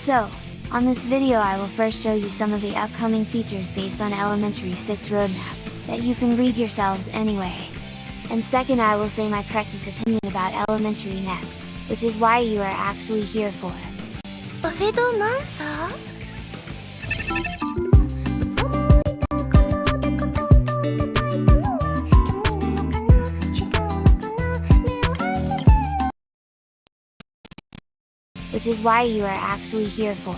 So, on this video I will first show you some of the upcoming features based on Elementary 6 roadmap, that you can read yourselves anyway. And second I will say my precious opinion about Elementary next, which is why you are actually here for. which is why you are actually here for.